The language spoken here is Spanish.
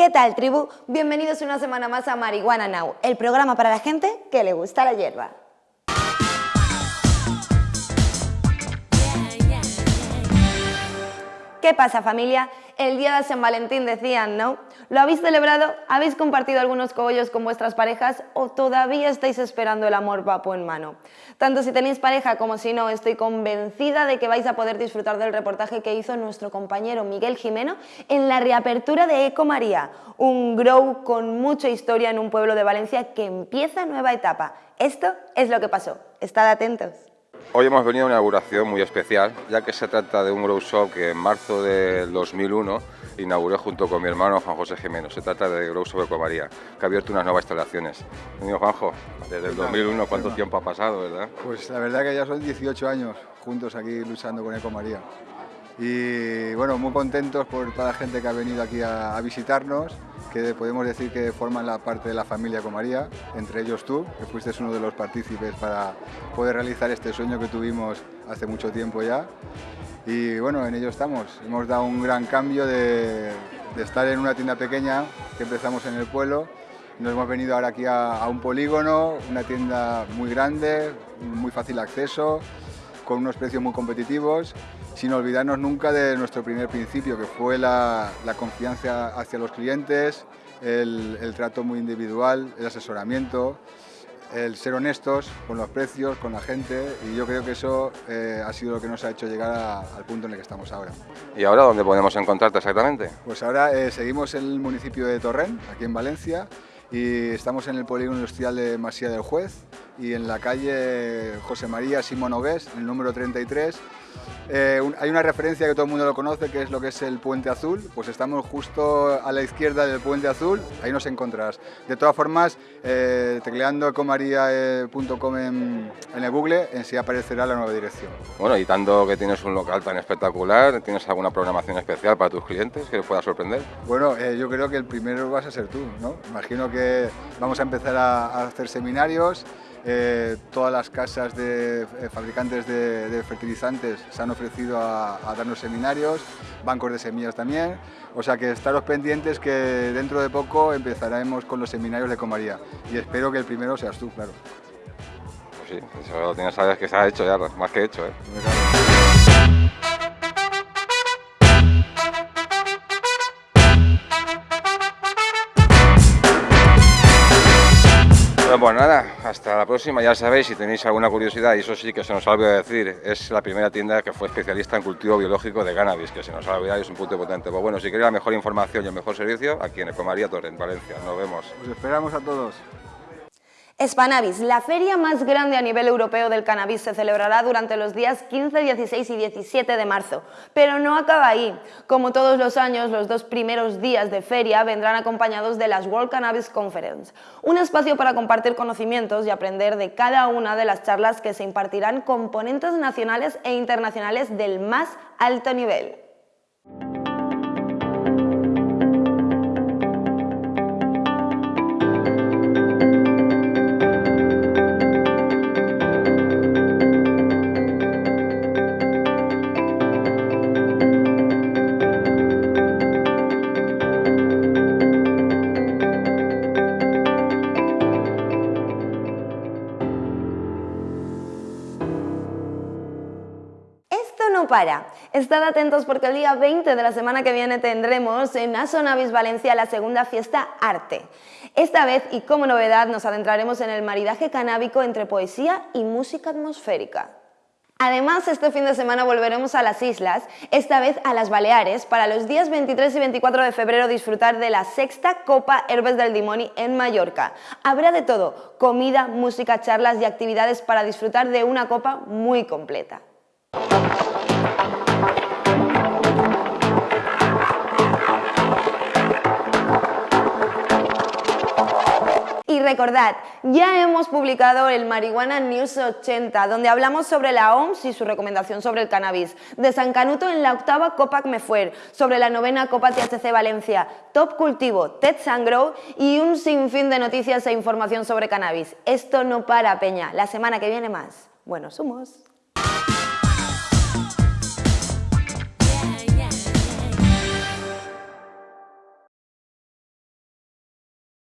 ¿Qué tal, tribu? Bienvenidos una semana más a Marihuana Now, el programa para la gente que le gusta la hierba. ¿Qué pasa familia? El día de San Valentín decían, ¿no? ¿Lo habéis celebrado? ¿Habéis compartido algunos cogollos con vuestras parejas o todavía estáis esperando el amor papo en mano? Tanto si tenéis pareja como si no, estoy convencida de que vais a poder disfrutar del reportaje que hizo nuestro compañero Miguel Jimeno en la reapertura de Eco María, un grow con mucha historia en un pueblo de Valencia que empieza nueva etapa. Esto es lo que pasó. Estad atentos. Hoy hemos venido a una inauguración muy especial, ya que se trata de un grow shop que en marzo del 2001 inauguré junto con mi hermano Juan José Jiménez. Se trata de Grow Shop Ecomaría, que ha abierto unas nuevas instalaciones. Amigo Juanjo, desde el 2001, ¿cuánto tiempo ha pasado, verdad? Pues la verdad que ya son 18 años juntos aquí luchando con Ecomaría. Y bueno, muy contentos por toda la gente que ha venido aquí a, a visitarnos que podemos decir que forman la parte de la familia Comaría, entre ellos tú, que fuiste uno de los partícipes para poder realizar este sueño que tuvimos hace mucho tiempo ya. Y bueno, en ello estamos. Hemos dado un gran cambio de, estar en una tienda pequeña que empezamos en el pueblo. Nos hemos venido ahora aquí a, a un polígono, una tienda muy grande, muy fácil acceso, con unos precios muy competitivos sin olvidarnos nunca de nuestro primer principio, que fue la, la confianza hacia los clientes, el, el, trato muy individual, el asesoramiento, el ser honestos con los precios, con la gente, y yo creo que eso eh, ha sido lo que nos ha hecho llegar a, al punto en el que estamos ahora. ¿Y ahora dónde podemos encontrarte exactamente? Pues ahora eh, seguimos en el municipio de Torrent, aquí en Valencia, y estamos en el polígono industrial de Masía del Juez y en la calle José María Simón Ogués, el número 33, eh, un, hay una referencia que todo el mundo lo conoce, que es lo que es el Puente Azul, pues estamos justo a la izquierda del Puente Azul, ahí nos encontrarás. De todas formas, eh, tecleando ecomaria.com en, en, el Google, en sí aparecerá la nueva dirección. Bueno, y tanto que tienes un local tan espectacular, ¿tienes alguna programación especial para tus clientes que les pueda sorprender? Bueno, eh, yo creo que el primero vas a ser tú, ¿no? Imagino que vamos a empezar a, a hacer seminarios, eh, todas las casas de eh, fabricantes de, fertilizantes se han ofrecido a, a, darnos seminarios, bancos de semillas también, o sea que estaros pendientes que dentro de poco empezaremos con los seminarios de Comaría y espero que el primero seas tú, claro. Pues sí, eso lo tienes sabes que se ha hecho ya, más que hecho. ¿eh? Bueno, pues nada, hasta la próxima. Ya sabéis, si tenéis alguna curiosidad, y eso sí que se nos ha olvidado decir, es la primera tienda que fue especialista en cultivo biológico de cannabis, que se nos ha olvidado es un punto potente. Pues bueno, si queréis la mejor información y el mejor servicio, aquí en Ecomaría Torrent, Valencia. Nos vemos. Os esperamos a todos. Spanabis, la feria más grande a nivel europeo del cannabis, se celebrará durante los días 15, 16 y 17 de marzo. Pero no acaba ahí. Como todos los años, los dos primeros días de feria vendrán acompañados de las World Cannabis Conference, un espacio para compartir conocimientos y aprender de cada una de las charlas que se impartirán con ponentes nacionales e internacionales del más alto nivel. Para. Estad atentos porque el día 20 de la semana que viene tendremos en Asonavis Valencia la segunda fiesta Arte. Esta vez, y como novedad, nos adentraremos en el maridaje canábico entre poesía y música atmosférica. Además, este fin de semana volveremos a las islas, esta vez a las Baleares, para los días 23 y 24 de febrero disfrutar de la sexta Copa Herbes del Dimoni en Mallorca. Habrá de todo, comida, música, charlas y actividades para disfrutar de una copa muy completa. Recordad, ya hemos publicado el Marihuana News 80, donde hablamos sobre la OMS y su recomendación sobre el cannabis, de San Canuto en la octava Copa Mefuer, sobre la novena Copa THC Valencia, Top Cultivo, TED Sangro y un sinfín de noticias e información sobre cannabis. Esto no para, Peña. La semana que viene más. Buenos humos.